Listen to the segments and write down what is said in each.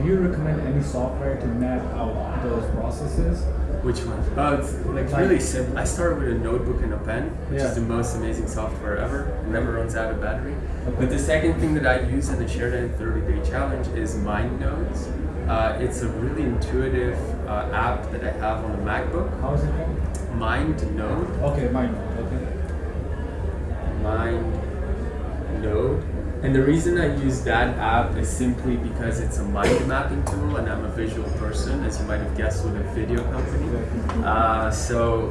do you recommend any software to map out those processes? Which one? Oh, it's like Like- really simple. I started with a notebook and a pen, which Yeah. is the most amazing software ever. It never runs out of battery. Okay. But the second thing that I use in the shared in 30 Day Challenge is MindNotes. Uh, it's a really intuitive uh, app that I have on the MacBook. How is it called? MindNode. Okay, mine. Okay. Mind Node. And the reason I use that app is simply because it's a mind mapping tool and I'm a visual person, as you might have guessed with a video company. Uh, so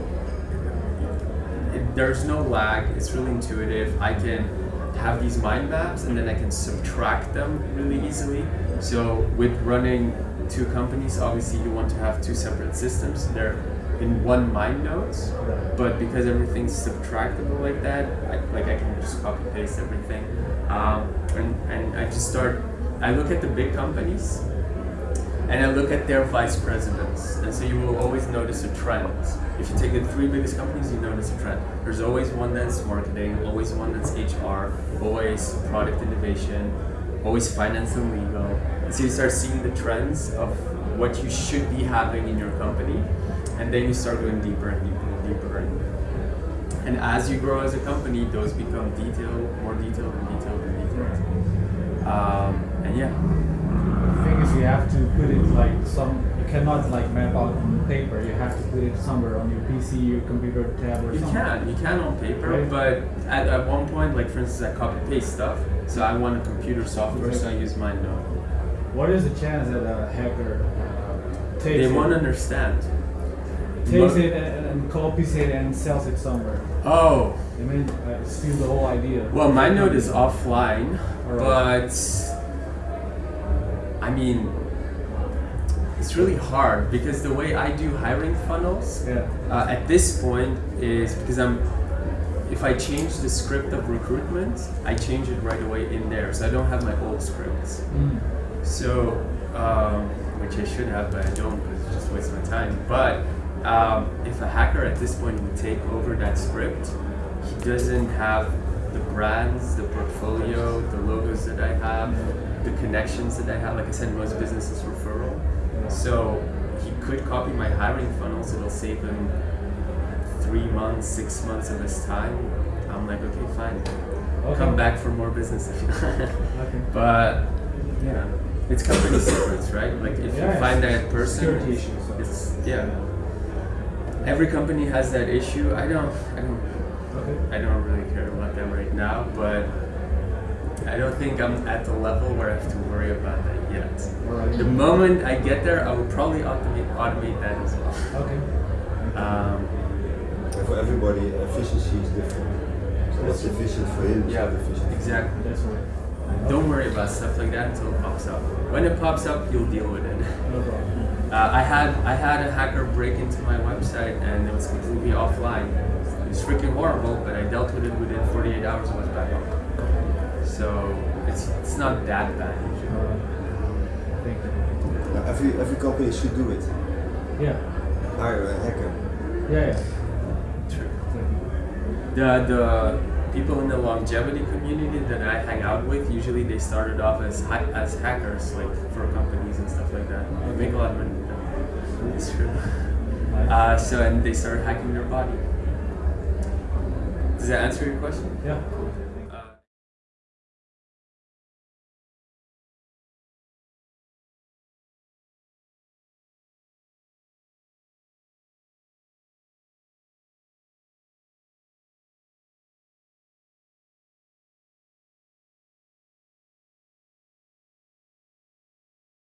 it, there's no lag, it's really intuitive. I can have these mind maps and then I can subtract them really easily. So with running two companies, obviously you want to have two separate systems. They're in one mind notes, but because everything's subtractable like that, I, like I can just copy paste everything. Um, and, and I just start, I look at the big companies and I look at their vice presidents. And so you will always notice a trend. If you take the three biggest companies, you notice a trend. There's always one that's marketing, always one that's HR, always product innovation, always finance and legal. And so you start seeing the trends of what you should be having in your company. And then you start going deeper and deeper and deeper. And, and as you grow as a company, those become detailed, more detailed and detailed and detailed. Um, and yeah. The thing is, you have to put it like some. You cannot like map out on paper. You have to put it somewhere on your PC, your computer tab, or You something. can, you can on paper, Right. but at, at one point, like for instance, I copy paste stuff. So I want a computer software, so I use my note. What is the chance that a hacker uh, takes They won't understand. Takes it and, and copies it and sells it somewhere? Oh, I mean, uh, steal the whole idea. well, MindNode is offline, Alright. but I mean, it's really hard because the way I do hiring funnels Yeah. uh, at this point is because I'm. If I change the script of recruitment, I change it right away in there, so I don't have my old scripts. Mm. So, um, which I should have, but I don't because it's just waste my time. But um, if a hacker at this point would take over that script, he doesn't have the brands, the portfolio, the logos that I have, the connections that I have. Like I said, most businesses referral. So he could copy my hiring funnels. It'll save him three months, six months of his time. I'm like, okay, fine. Okay. Come back for more business if you Okay. but yeah, it's company secrets, right? Like if Yeah, you find that person, security issues, so. it's yeah. Every company has that issue. I don't, I don't, Okay. I don't really care about that right now. But I don't think I'm at the level where I have to worry about that yet. Alright. The moment I get there, I will probably automate automate that as well. Okay. Um, And for everybody, efficiency is different. So what's efficient for him is yeah, not efficient. exactly. That's right. Don't worry about stuff like that until it pops up. When it pops up, you'll deal with it. No problem. Uh, I had I had a hacker break into my website and it was completely offline. It was freaking horrible, but I dealt with it within 48 hours. It was back up. So it's it's not that bad usually. Alright. Thank you. Every every company should do it. Yeah. Hire a hacker. Yeah. Yeah. True. Thank. The the people in the longevity community that I hang out with usually they started off as ha- as hackers, like for companies and stuff like that. They make a lot of money. It's true. Uh, so and they started hacking their body. Does that answer your question? yeah.